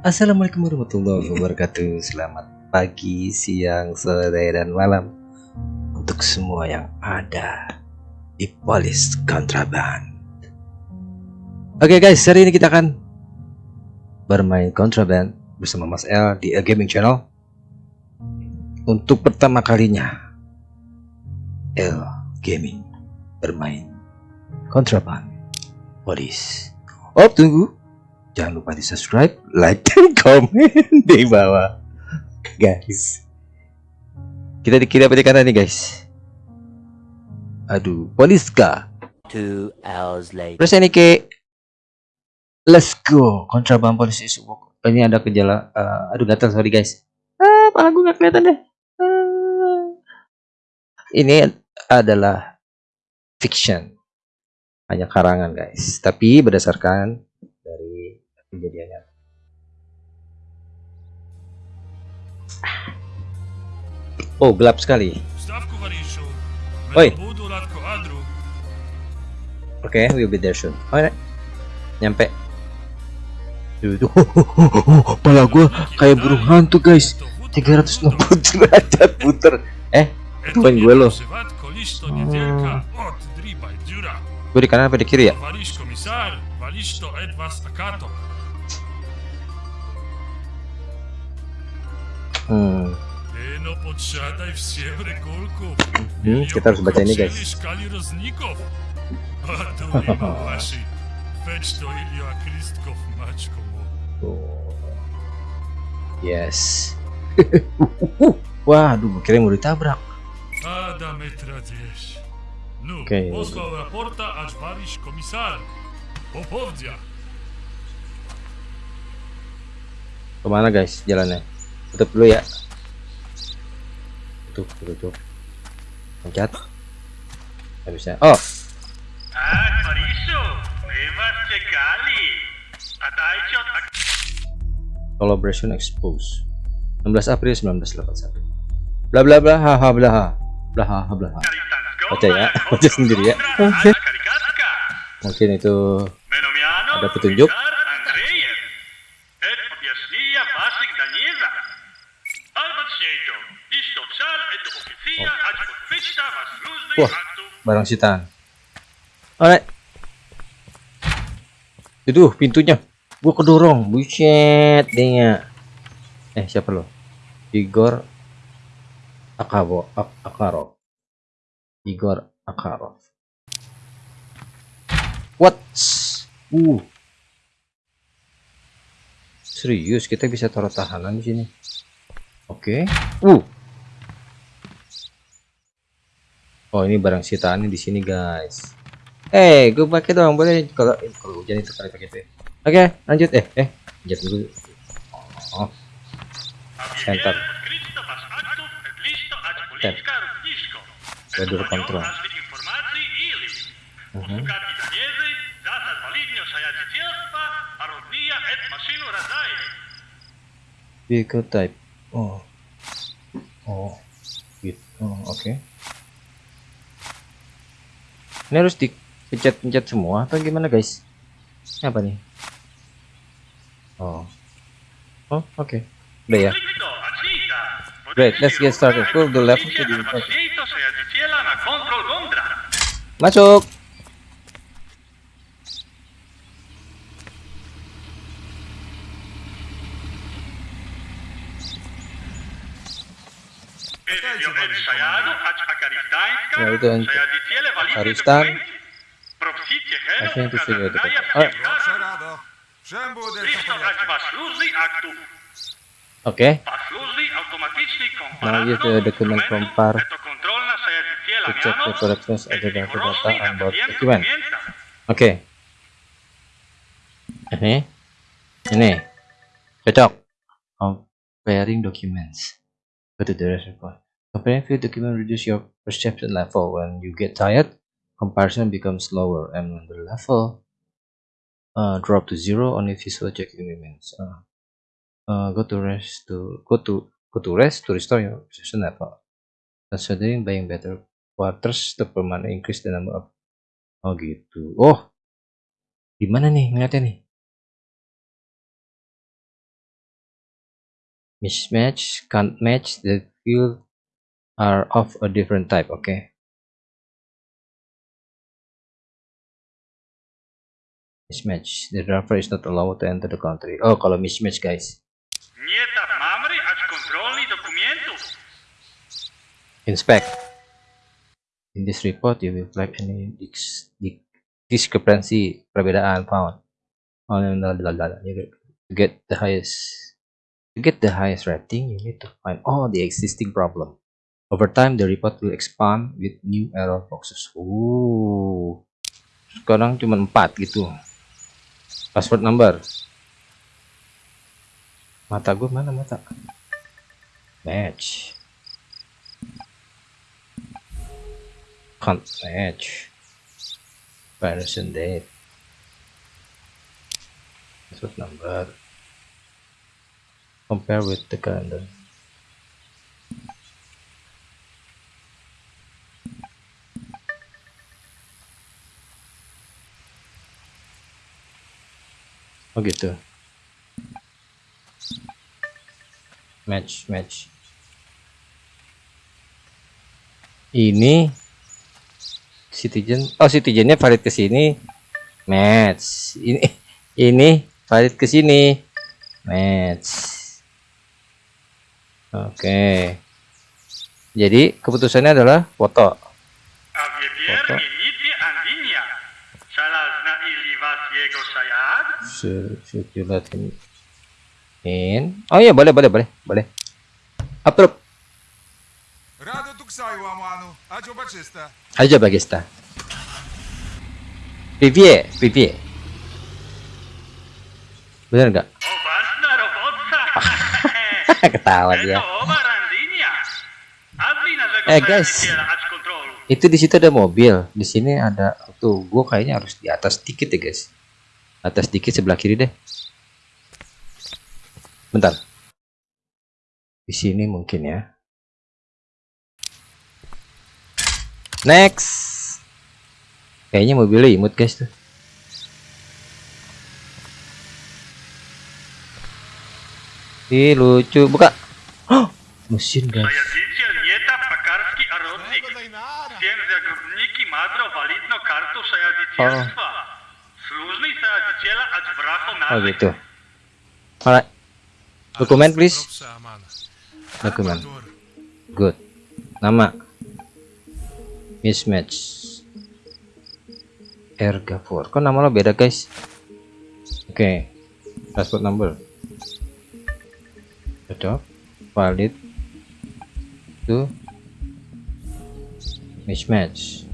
Assalamualaikum warahmatullahi wabarakatuh. Selamat pagi, siang, sore, dan malam Untuk semua yang ada di Polis Kontraban. Oke okay guys, hari ini kita akan bermain Kontraban bersama Mas L di A Gaming Channel. Untuk pertama kalinya L Gaming bermain Kontraban Polis. Oh tunggu jangan lupa di subscribe like dan komen di bawah. Guys. Kita dikira apa di kanan nih guys? Aduh poliska Two hours later. terus ini ke let's go. Kontraband polisi subok ini ada gejala uh, aduh gatal sorry guys. Ah pala gue gak kelihatan deh. Ah. ini adalah fiction. Hanya karangan guys. Tapi berdasarkan dari kejadiannya. Oh gelap sekali. Adru, oke we'll be there soon. Oke nyampe. Duh. Pala gua kayak burung hantu guys. 360 derajat puter. Eh Tuan gue lo. Kolisto niewielka od driba dziura. gue di kanan apa di kiri ya hmm. Hmm, kita harus baca ini guys. Oh. Yes. Wah, aduh, kira mau ditabrak. Komisar. Popovdja. Ke mana guys jalannya? Tutup dulu ya. Tutup, tutup. Pencet. Nggak bisa. Oh, collaboration expose. 16 April 1981. Bla bla bla ha ha bla ha. Bla ha ha bla ha. Baca ya, baca sendiri ya. Mungkin itu Ada petunjuk? Wah. barang sitaan. Alright. Itu pintunya. Gua kedorong. Buset dia. Eh, siapa lo? Igor Akabo Ak Akarov. Igor Akarov. What? Uh. Serius kita bisa taruh tahanan di sini. Oke. Uh. Oh ini barang sitaannya di sini guys. Eh, gue pakai dong boleh kalau eh, kalau hujan itu kali pakai itu. ya. Oke, lanjut eh eh lanjut dulu. Oh, Center. Równisko. Wedur kontrol. Vehicle type. Oh. Oh. Gitu. Oh, oke. Ini harus dipencet-pencet semua atau gimana guys? Ini apa nih? Oh. Oh, oke. Udah ya. Great, let's get started. Fill the level to the. Masuk. To on- sajadziciele walidnie Aristan. dokumenty. Propsicie heno, Właśnie tu sobie ukazanaja to- w A. To check the correctness of the data on board document. Oke. Ini. Ini. Cocok. Comparing documents. Go to the reservoir. Comparing few documents reduce your perception level. When you get tired, comparison becomes lower, and when the level uh, drop to zero, only visual checking remains. Uh, uh, go to rest to go to go to rest to restore your perception level. Considering buying better quarters to permanently increase the number of Oh gitu. Oh, gimana nih ngeliatnya nih? mismatch can't match the field are of a different type okay? Mismatch. The driver is not allowed to enter the country. Oh kalau mismatch guys. Nieta mamri ać kontrolni dokumentu. inspect. In this report you will flag any dis discrepancy perbedaan found. Oh, no. You to get the highest to get the highest rating you need to find all the existing problem over time the report will expand with new error boxes. Uh sekarang cuma 4 gitu. Password number. Mata gue mana mata? Match. Can't match. Version date. Password number. Compare with the calendar oh gitu. Match match. Ini citizen oh citizennya valid ke sini. Match. Ini ini valid ke sini. Match. Oke. Jadi keputusannya adalah foto. Foto. sejuatin in oh iya boleh boleh boleh boleh approve Rado tuksai wa manu ajo bagista. Ajo bagista. pipie pipie Bener nggak? Ketawa dia. Eh guys, itu di situ ada mobil, di sini ada tuh, gua kayaknya harus di atas dikit ya guys atas dikit sebelah kiri deh. Bentar. Di sini mungkin ya. Next. Kayaknya mobilnya imut guys tuh. Ih lucu. Buka. Oh, mesin guys. Saya oh gitu. Alright dokumen please. Dokumen. Good. Nama. Mismatch. Ergavor kok nama lo beda guys? Oke. Passport number. Cocok valid. To mismatch.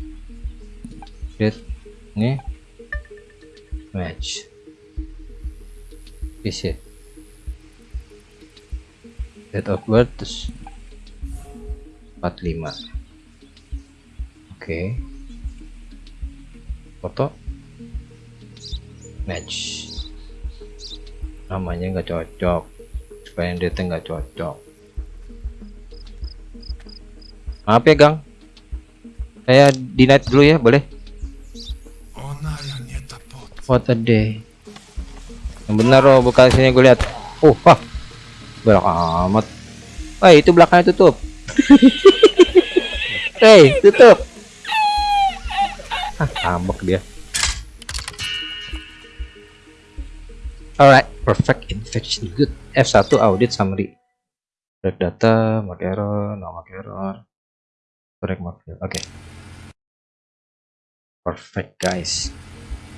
Date. Ini match. Isi date of birth terus 45 oke foto. Match. Namanya nggak cocok. Supaya date nggak cocok. Maaf ya gang. Saya dinat dulu ya boleh what a day. Yang benar oh buka sini gue lihat. Oh wah. Belak amat. Wah itu belakangnya tutup. Hei tutup. Ah ngambek dia. Alright perfect infection. Good. F1 audit summary. Break data mark error no mark error. Correct mark error. oke perfect guys.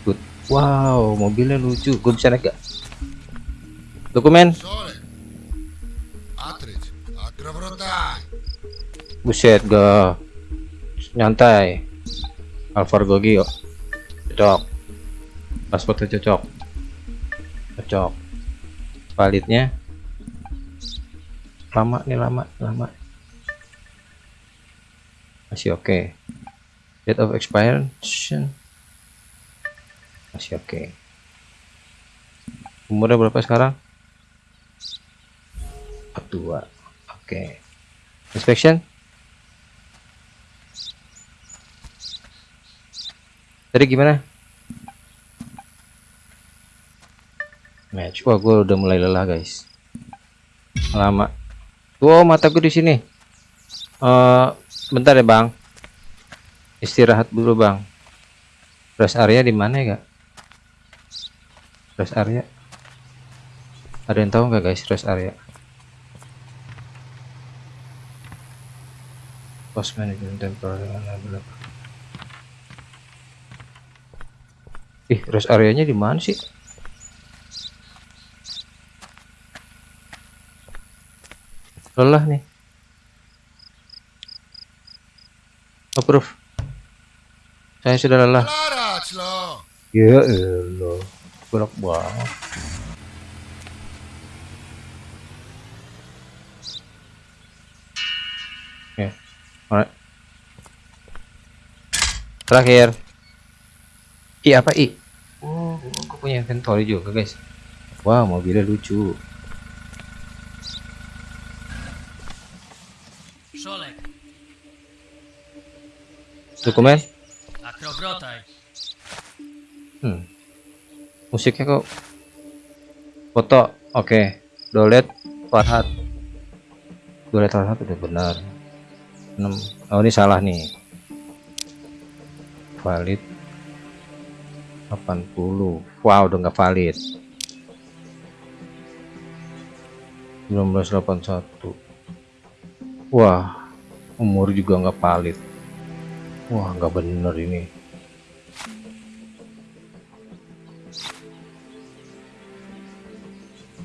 Good wow mobilnya lucu. Gue bisa naik gak? Dokumen? Buset gak nyantai. Alvar Gogi kok cocok. Pasportnya cocok cocok. Validnya? Lama nih lama lama. Masih oke. Date of expiration masih oke. Umurnya berapa sekarang? 42 oke. Inspection? Tadi gimana? Match. Wah gue udah mulai lelah guys. Lama. Tuh mataku di sini. Eh bentar ya bang. Istirahat dulu bang. Rest area di mana ya kak rest area. Ada yang tahu nggak guys rest area? Post management temporary ih rest areanya di mana sih? Lelah nih. Approve. Saya sudah lelah. Ya elah berat banget ya alright terakhir. I apa i? Oh aku punya inventory juga guys. Wah mobilnya lucu. Dokumen. Hmm. Musiknya kok foto. Oke dolet Farhat dolet Farhat udah benar. 6 oh ini salah nih. Valid. 80 wow udah nggak valid. 1981 wah umur juga nggak valid. Wah nggak bener ini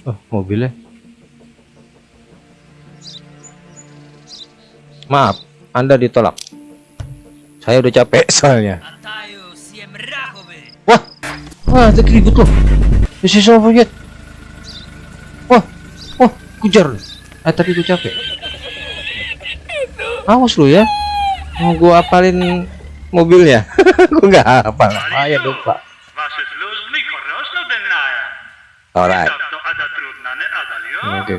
Oh, mobilnya. Maaf, Anda ditolak. Saya udah capek soalnya. Wah. Wah, ada keribut loh. This is over. Wah. Wah, kujar. Ah, eh, tadi gue capek. Awas lu ya. Mau gua apalin mobilnya. gua nggak hafal. Ah, ya lupa. Alright. Oke.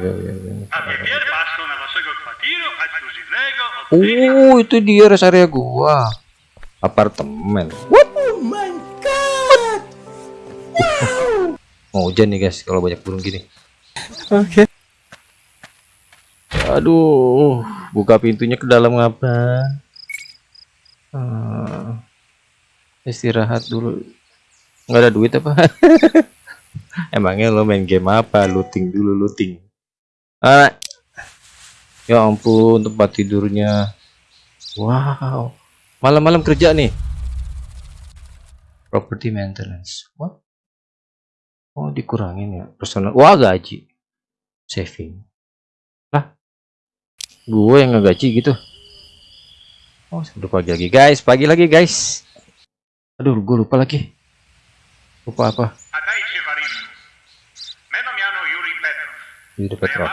Oh, itu dia res area gua. Apartemen. What? Oh my god. Wow. Mau hujan nih, guys, kalau banyak burung gini. Oke. Okay. Aduh, buka pintunya ke dalam apa? Hmm, istirahat dulu. Enggak ada duit apa? Emangnya lo main game apa? Looting dulu, looting. Alright. Ya ampun, tempat tidurnya. Wow. Malam-malam kerja nih. Property maintenance. What? Oh, dikurangin ya. Personal. Wah, gaji. Saving. Lah. Gue yang ngegaji gitu. Oh, sudah pagi lagi, guys. Pagi lagi, guys. Aduh, gue lupa lagi. Lupa apa? A dajcie Warysu. Meno miano Juri Petrov.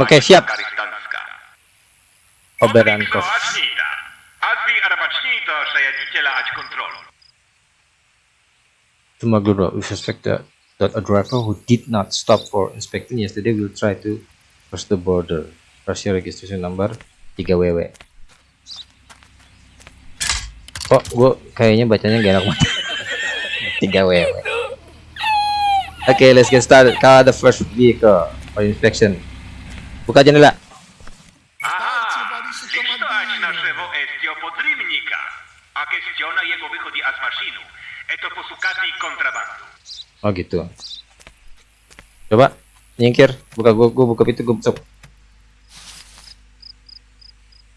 Oke, okay, siap. Oberanko. Tumaguro, we suspect that, that a driver who did not stop for inspection yesterday will try to cross the border. Russia registration number 3WW. Kok gue kayaknya bacanya gak enak banget. 3WW. Okay, let's get started. Call the first vehicle for inspection. Buka jendela. Oh gitu. Coba nyingkir. Buka gua, gua buka pintu gua stop.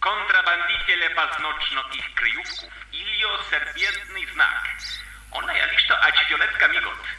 Kontrabandiciele paznocno ich kryjówków. Ilio serbietny znak. Ona migot.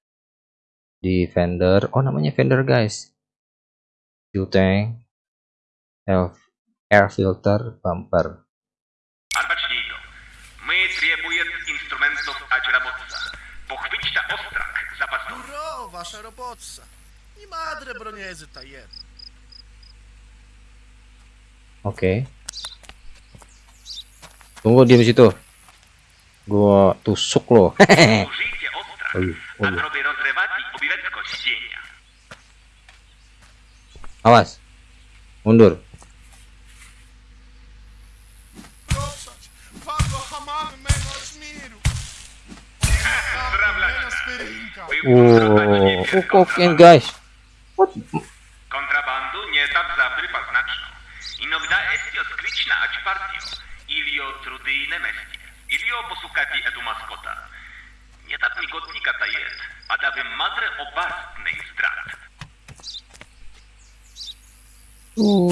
di vendor oh namanya vendor guys fuel tank air filter bumper Oke. Okay. Tunggu dia di situ. Gua tusuk loh. Oj, oj. o rozrywaki, obiwetko z ziemia. Awas. Mundur. Uuu, ukokiem guys. Kontrabandu nie tak zawry paznaczną. Inogda jest odkryć na ać partię. O trudyjne mestie. Ilio posłuchati edu maskota. Nie Jetat migotnika ta jest, a dawym madre obarstnej zdrad. Uuu.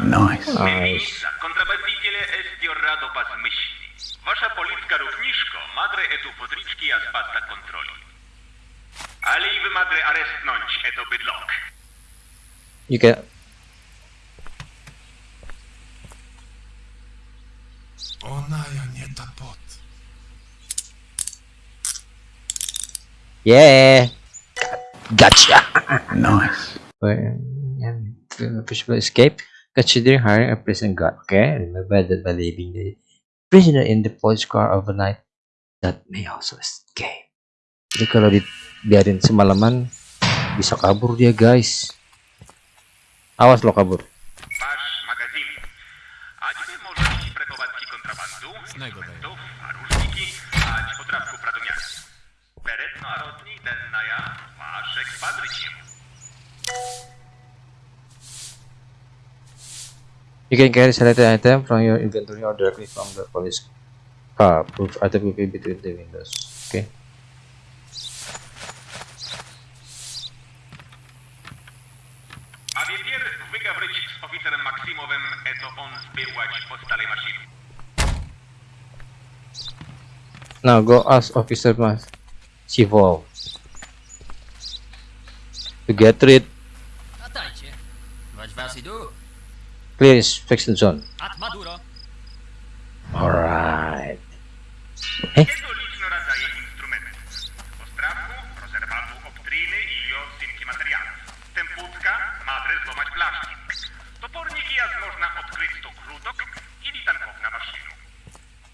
Nice. nice. Kontrabandiciele estio rado pas. Wasza policja równiżko madre etu podriczki a spasta kontroli. Ale i wy madre arestnąć eto bydlok. You get Ona Yeah. Gotcha. Nice. And uh, possible escape. Consider hiring a prison guard. Okay. Remember that by leaving the prisoner in the police car overnight, that may also escape. Jadi kalau dibiarin semalaman, bisa kabur dia guys. Awas lo kabur. jednorodni Maszek You can carry selected item from your inventory or directly from the police car. Put item will be between the windows. Okay. Z oficerem Maksimowym, eto on zbyłać. Now go ask officer Mas Shivo. To get rid. Clear inspection zone. Alright. Eh?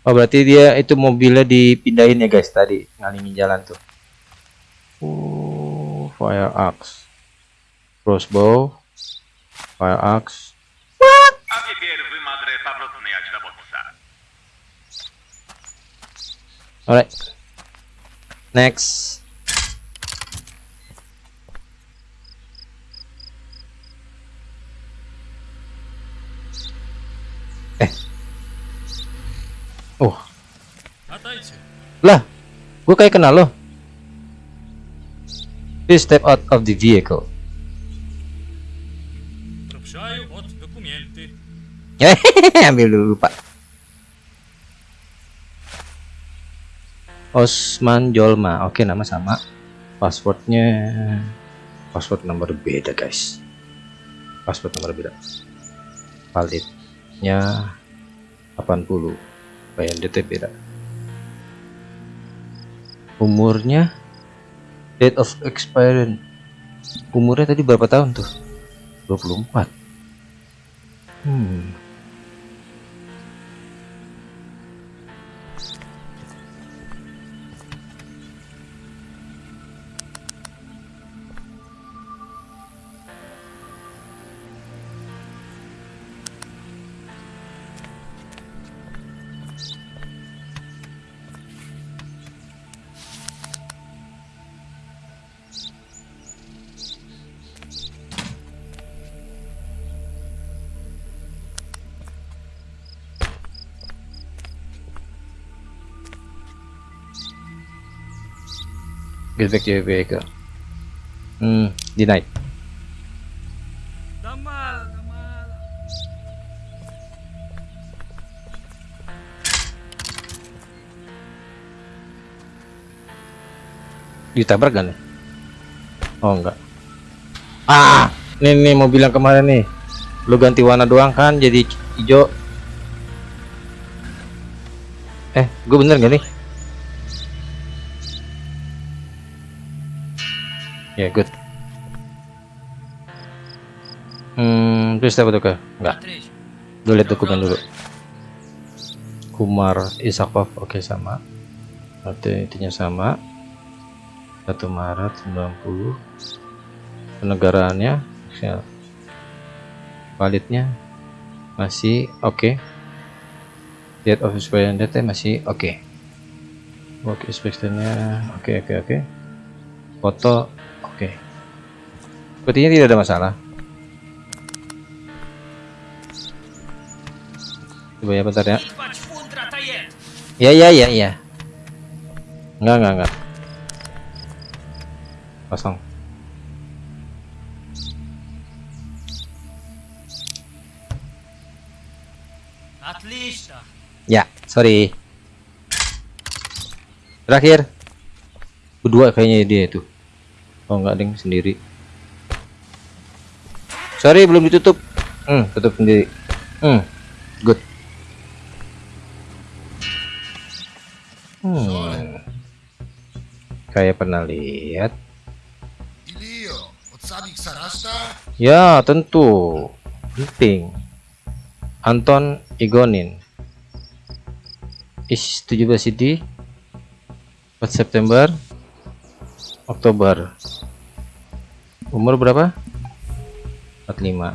Oh berarti dia itu mobilnya dipindahin ya guys tadi ngalingin jalan tuh. Oh, fire axe. Crossbow. Fire axe. Alright. Next. Eh. Oh. Lah, gue kayak kenal loh. Please step out of the vehicle. Ambil dulu pak. Osman Jolma, oke nama sama. Passwordnya, password nomor beda guys. Password nomor beda. Validnya 80. Bayar DT beda. Umurnya date of expiration. Umurnya tadi berapa tahun tuh? 24. Hmm. Get back to your vehicle. Hmm, denied. Damal, damal. Ditabrak kan? Oh enggak. Ah, nih nih mau bilang kemarin nih. Lu ganti warna doang kan jadi hijau. Eh, gue bener gak nih? Please apa tuh ke? Enggak. Dulu lihat dokumen dulu. Kumar Isakov, oke okay, sama. Berarti intinya sama. 1 Maret 90. Penegaraannya, ya, validnya masih oke. Okay. Date of expiration date masih oke. Okay. Work inspectionnya oke okay, oke okay, oke. Okay. Foto oke. Okay. Sepertinya tidak ada masalah. Coba ya bentar ya. Ya ya ya ya. Enggak enggak enggak. Kosong. Ya, sorry. Terakhir. Kedua kayaknya ya dia itu. Oh enggak, ding sendiri. Sorry belum ditutup. Hmm, tutup sendiri. Hmm. Hmm. Kayak pernah lihat. Ya, tentu. Penting. Anton Igonin. Is 17 CD. 4 September Oktober. Umur berapa? 45.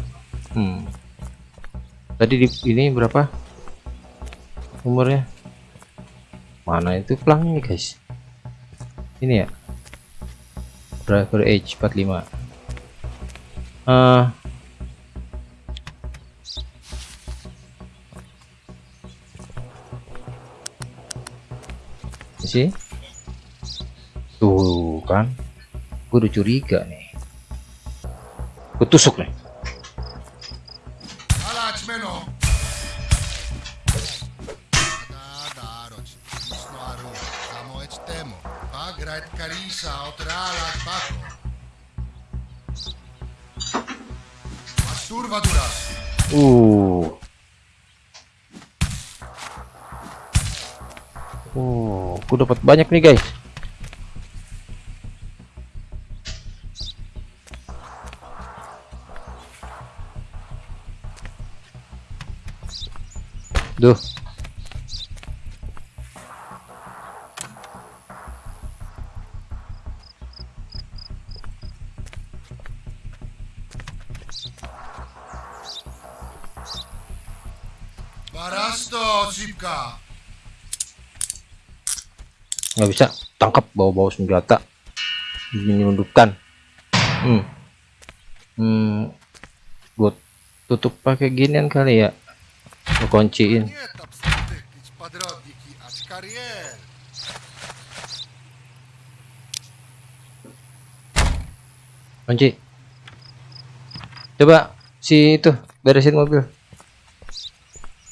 Hmm. Tadi di ini berapa? Umurnya? Mana itu pelangnya guys? Ini ya? Driver age 45 Eh. Sih? Tuh kan? Gue udah curiga nih. Gue tusuk nih derecha, otra ala abajo. Masturbatura. Uh. Uh, aku dapat banyak nih guys. Duh. bisa tangkap bawa-bawa senjata. Menyundukkan hmm. hmm. Gue tutup pakai ginian kali ya. Gue kunciin. Kunci. Coba si itu beresin mobil.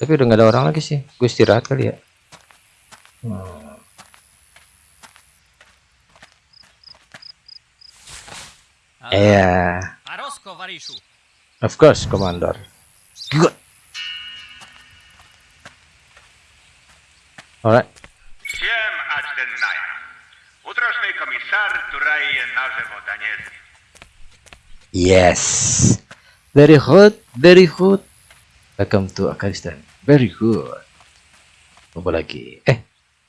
Tapi udah nggak ada orang lagi sih. Gue istirahat kali ya. Hmm. Ороsko варишу! of course, Commander. Good. Alright. Всем отдельная. Утрошний комісар Турає наживо Данєзі. Yes. Very good, very good. Welcome to Afghanistan. Very good. Coba lagi. Eh,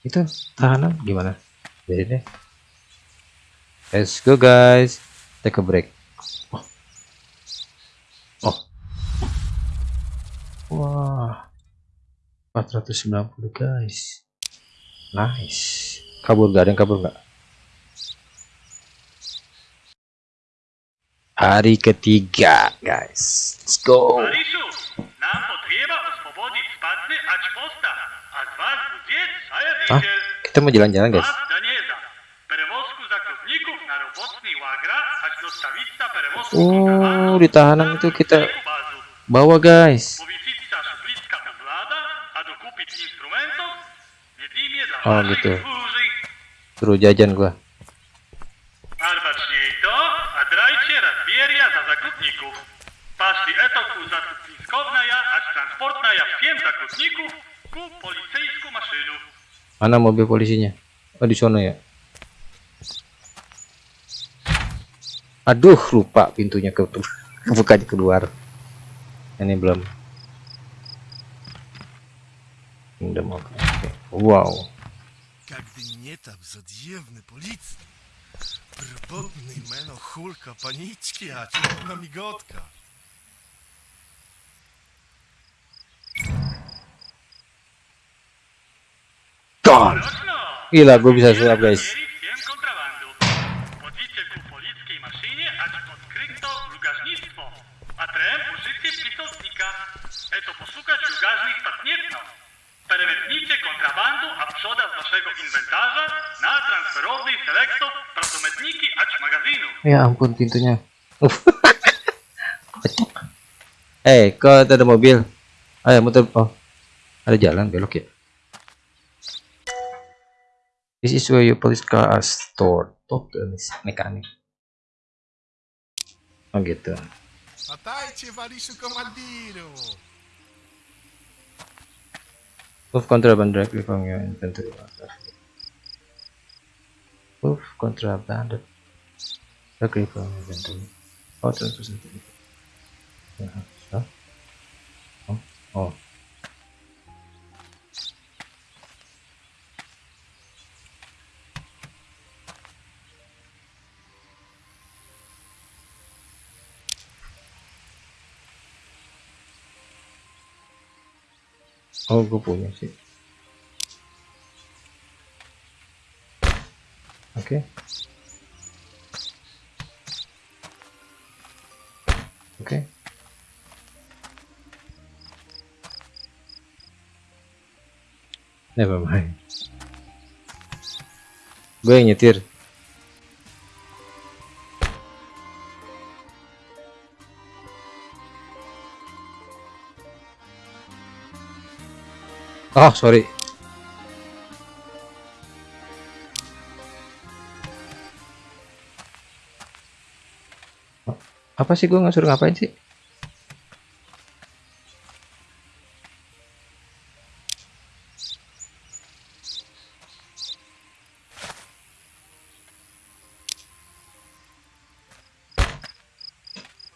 itu tahanan gimana? Jadi deh. Let's go guys. take a break. Oh. oh. Wah. 490 guys. Nice. Kabur gak ada yang kabur gak hari ketiga guys. Let's go. Hah? kita mau jalan-jalan guys. Oh, kontrabandu di tahanan na itu kita bawa guys. Powiesić bliska uzlada, a dokupić instrumentów, jedynie dla O, waszej gitu. Suruh jajan gua. Mana mobil polisinya? Oh, di sono ya. Aduh, lupa pintunya ke bukanya keluar. Ini belum. Wow. Meno a migotka. Roczno! Gila, gue bisa sulap guys. Selektor prazometniki. Ya ampun pintunya. Eh, kok ada mobil? Ayo muter. Oh, ada jalan belok ya. This is where your police car are stored. Talk to the mechanic. Oh gitu. Patajcie, Waliszu komandiru. Move contraband directly from your inventory. Move contraband directly from your inventory. Oh, transfer certificate. Yeah, huh? Oh, oh. Oh, gue punya sih. Ok ok Never mind. Gue yang nyetir. Oh, sorry. Apa sih gue nggak suruh ngapain sih?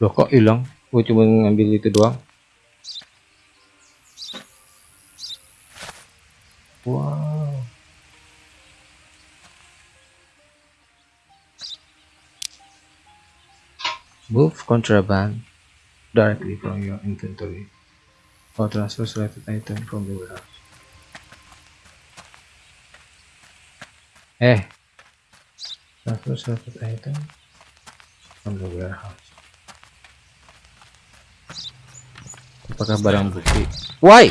Loh kok hilang? Gue cuma ngambil itu doang. Move contraband directly from your inventory or transfer selected item from the warehouse. Eh, transfer selected item from the warehouse. Apakah barang bukti? Why?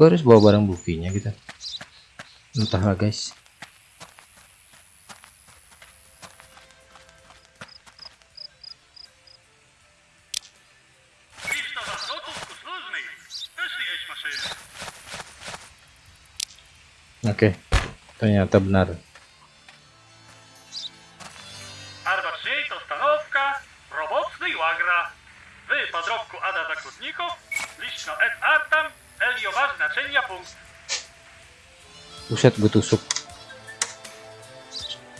Gue harus bawa barang buktinya gitu entahlah guys. Oke ternyata benar Buset gue tusuk.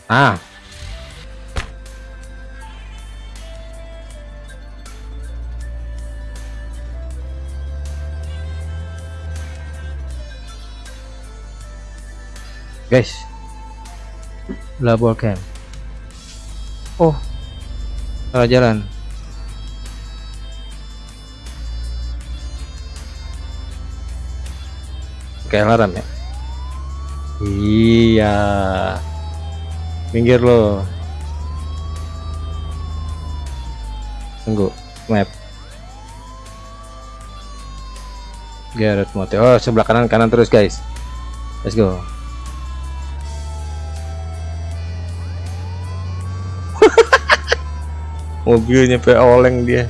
Ah. Guys. Labor camp. Oh. Salah jalan. Kayak alarm ya Iya. minggir lo. Tunggu map. Garret Motel oh sebelah kanan kanan terus guys. Let's go. Mobilnya pe oleng dia.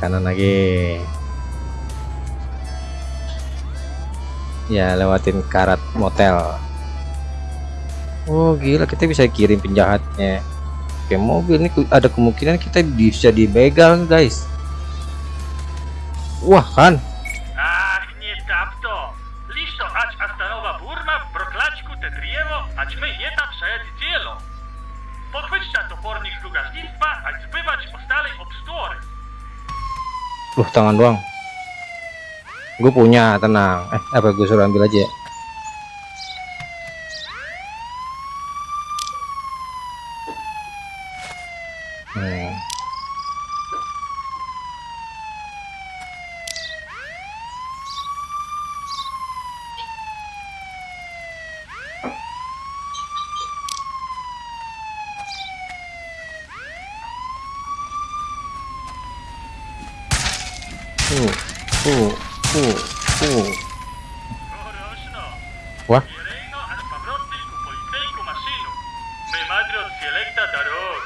Kanan lagi ya lewatin karat motel. Oh gila kita bisa kirim penjahatnya. Oke mobil ini ada kemungkinan kita bisa dibegal guys. Wah kan. Loh tangan doang gue punya tenang eh apa gue suruh ambil aja ya? hmm. Uh, uh, uh, uh. Orośno. Wah, Jerejno, ać powrotny ku policyjku maszynu. My madro od selekta darog.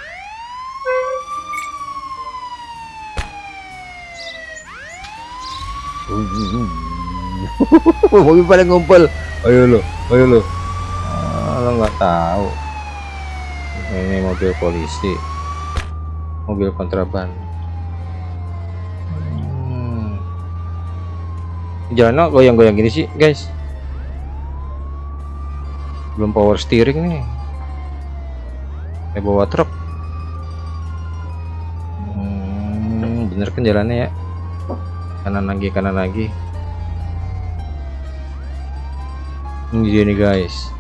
Mobil pada ngumpul. Ayo lo, ayo lo. Ah, lo nggak tahu. Ini mobil polisi, mobil kontraban. Hmm. Jalan goyang-goyang gini sih, guys. Belum power steering nih. Kayak bawa truk. Hmm, bener kan jalannya ya? Kanan lagi, kanan lagi. Ini dia nih guys.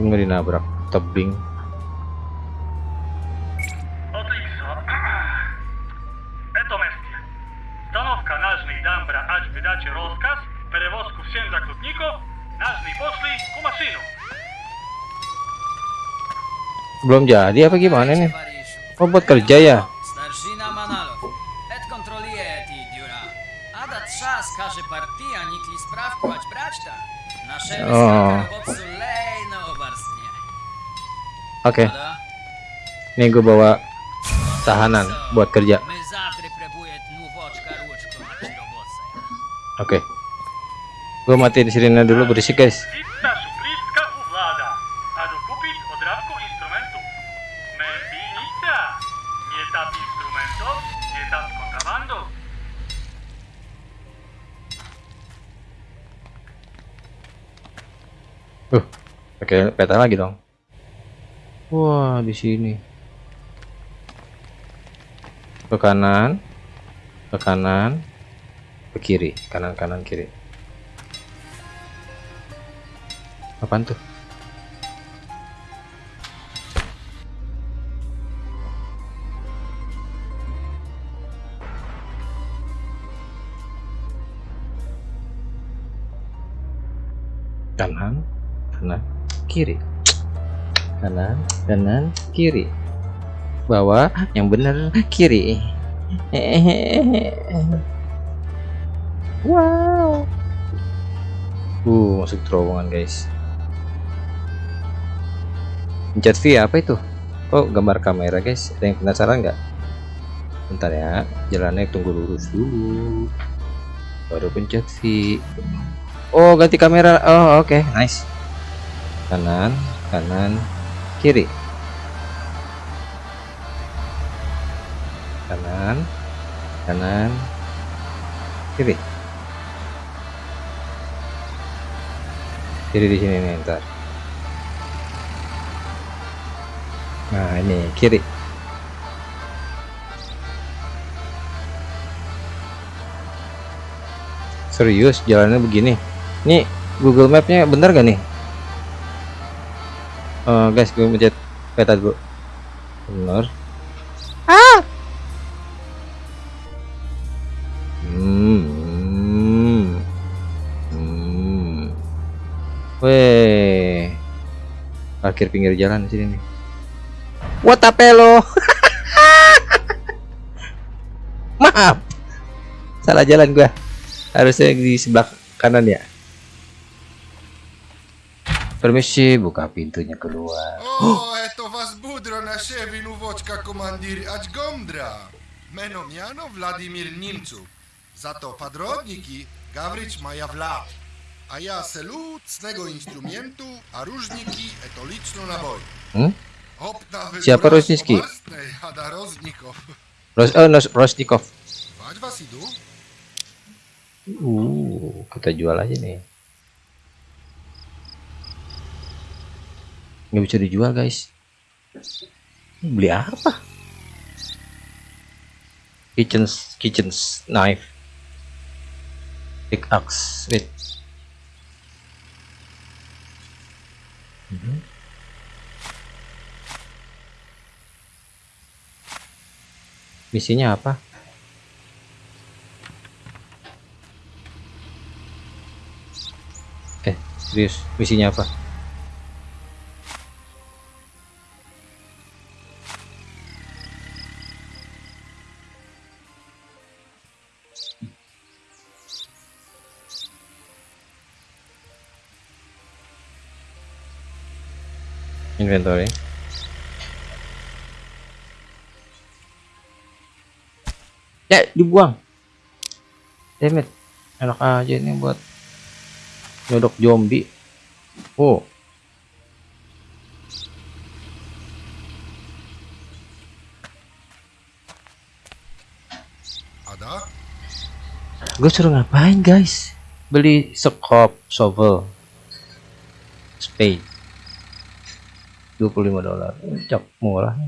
Ini nggak dinabrak tebing. belum jadi apa gimana nih? Oh buat kerja ya? Oh oke. Okay. nih gue bawa tahanan buat kerja. Oke. Okay. gue matiin sirine dulu berisik guys. Pakai peta lagi dong. Wah, di sini. Ke kanan, ke kanan, ke kiri, kanan kanan kiri. Apaan tuh? Kiri. Kanan, kanan, kiri. Bawah, yang benar kiri. Wow. Uh, masuk terowongan, guys. Pencet V apa itu? Kok gambar kamera, guys? Ada yang penasaran nggak? Bentar ya, jalannya tunggu lurus dulu. Baru pencet V. Oh, ganti kamera. Oh, oke, nice. Kanan, kanan, kiri. Kanan, kanan, kiri. Kiri di sini nih, ntar. Nah, ini kiri. Serius jalannya begini. Nih Google Mapnya bener gak nih? uh, guys gue mencet peta dulu. Benar. Ah! Hmm, hmm hmm, weh. Parkir pinggir jalan sini nih. What a lo? Maaf. Salah jalan gua. Harusnya di sebelah kanan ya. Permisi, buka pintunya keluar. Oh, eto vas budro na ševinu vočka komandir Ač Gomdra. Meno miano Vladimir Nimcu. Zato padrodniki Gavrić Maja Vlad. A ja se lud z tego instrumentu, a różniki eto lično na boj. Hmm? Siapa roznikow. Ros oh, Rosnikov. Wać was idu? Uh, kita jual aja nih. Nggak bisa dijual guys. Beli apa? Kitchen kitchen knife. Pickaxe. Wait. Mhm. Misinya apa? Eh, serius, misinya apa? Inventory. Ya, dibuang. Damn it. Enak aja ini buat nyodok zombie. Oh. Ada? Gue suruh ngapain guys? Beli scope, shovel, spade. 25 dolar. Cok murah.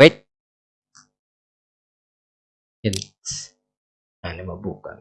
Wait. Hints. Nah, ini mah bukan.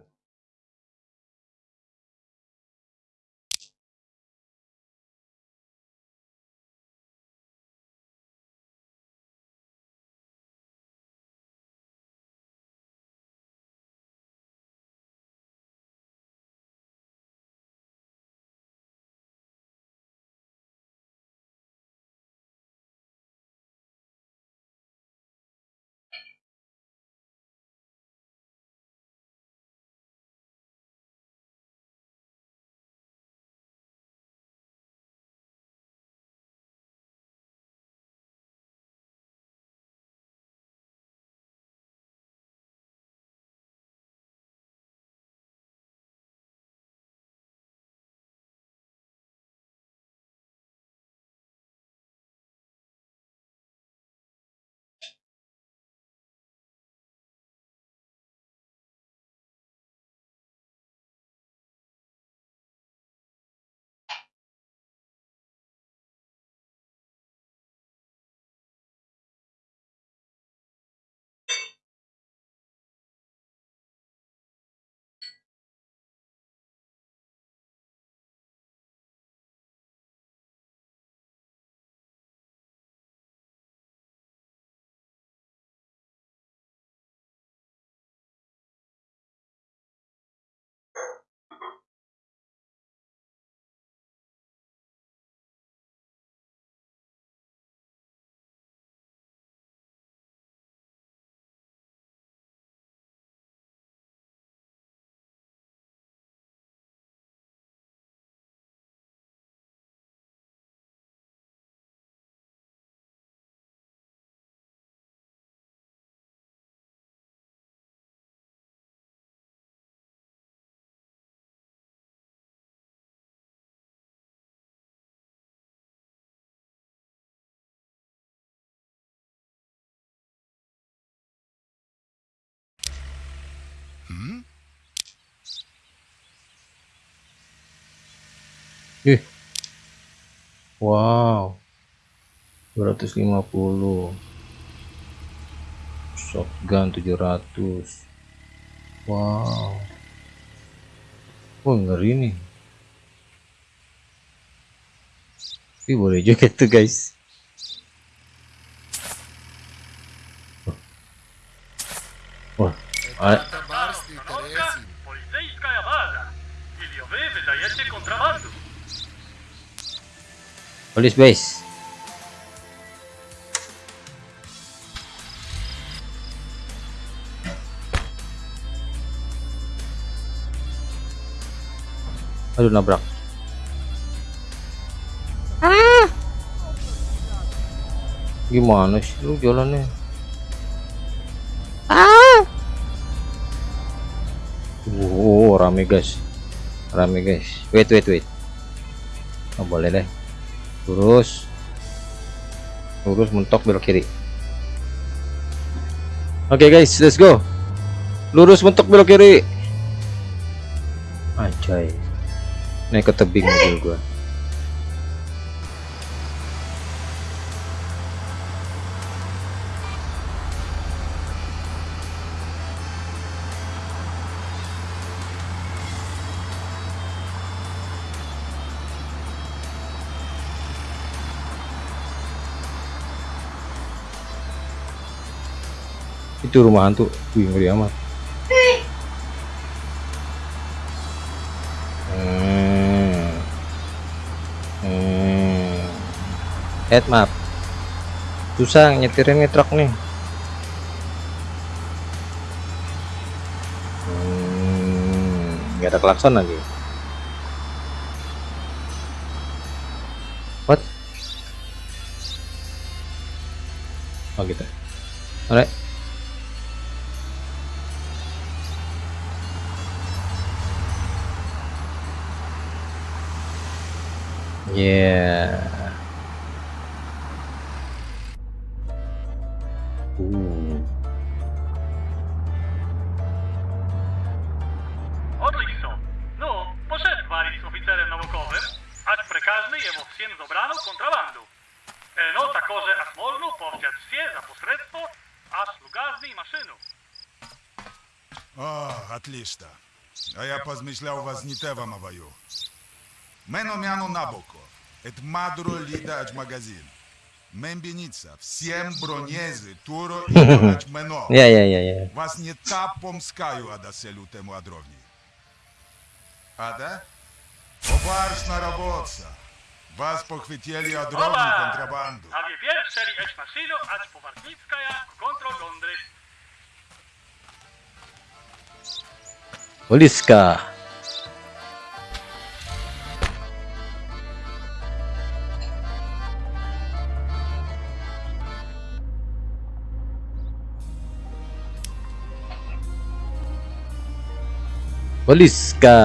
Hmm? Wow. 250. Shotgun 700. Wow. Wah, ngeri nih. Tapi boleh juga tuh, guys. Wah. Ale- Polis base. Aduh nabrak. Ah. Gimana sih lu jalannya? Ah. Wow, rame guys. Rame guys. Wait, wait, wait. Oh, boleh deh. Lurus. Lurus mentok belok kiri. Oke guys. Let's go. Lurus mentok belok kiri. Anjay. Naik ke tebing mobil gua itu rumah hantu wih ngeri amat. Hmm. Hmm. head map susah nyetirin nih truk nih. Hmm. nggak ada klakson lagi. What? Oh gitu. Alright Yeah. Ooh. Odlično. No, poszedł Waris z oficerem naukowym, ać prekaźny jego wsiem zobraną kontrabandu. E, no, takoże aż można powziąć wsie za posredstwo, aż lugazny i maszynu. О, отлично. А я позмышлял вас не те вам аваю. Мено мяно От мадро лида от магазин. Мембеница, всем бронезы, туро и мено. Я, я, я, я. Вас не тапом скаю, ада селю тему адровни. Ада? Обарш на работца. Вас похватили адровни контрабанду. А вы сели эч машину, аж поварницкая контрагондры. Улиска. Poliska.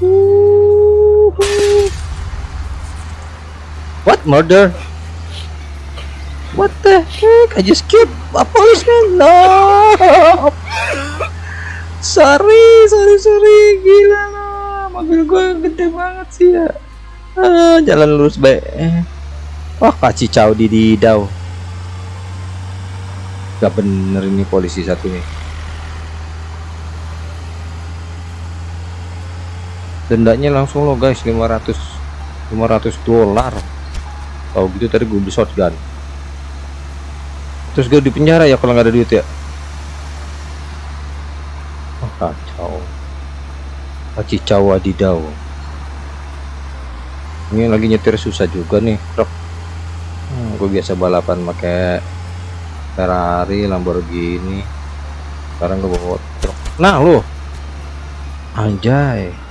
Poliska. What murder? What the heck? I just keep a policeman. No. sorry sorry sorry gila lah mobil gue gede banget sih ya ah, jalan lurus baik wah kaci cau di didau gak bener ini polisi satunya dendanya langsung lo guys 500 500 dolar. Tahu gitu tadi gue beli shotgun terus gue di penjara ya kalau nggak ada duit ya? Oh, kacau. Kacau adidau ini lagi nyetir susah juga nih truk hmm, gue biasa balapan pakai Ferrari Lamborghini. Sekarang gue bawa truk nah lo anjay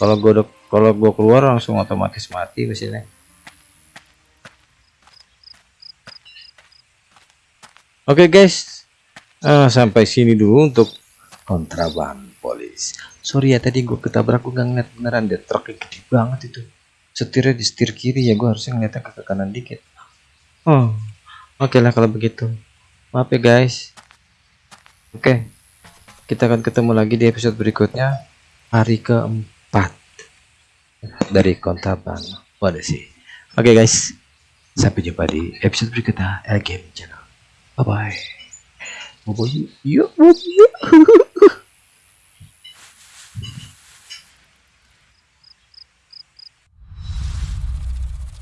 kalau gue kalau gue keluar langsung otomatis mati mesinnya. Oke guys. Eh, sampai sini dulu untuk kontraban polis. Sorry ya tadi gue ketabrak gue nggak ngeliat beneran. Deh truknya gede banget itu. Setirnya di setir kiri ya gue harusnya ngeliatnya ke kanan dikit. Oh oke lah kalau begitu. Maaf ya guys. Oke kita akan ketemu lagi di episode berikutnya. Hari keempat dari kontraban waduh sih oke guys sampai jumpa di episode berikutnya LGM channel bye bye Bobo yuk.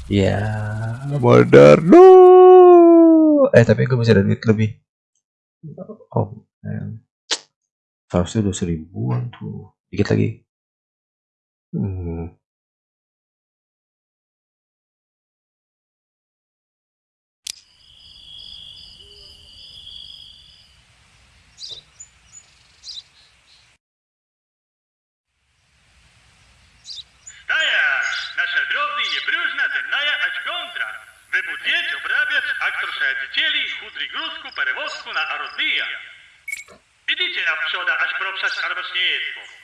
ya, modal no. Eh tapi gue bisa ada duit lebih. Oh, man. Seharusnya udah seribuan tuh. Dikit lagi. Hmm. nasze drobny, niebrużna, dennaja, ać gondra. Wybudnieć, obrabiać, a trosze dzieli, chudry gruzku, perewozku na arodnija. Idziecie na przoda, aż proprzać arbacz nie jedno.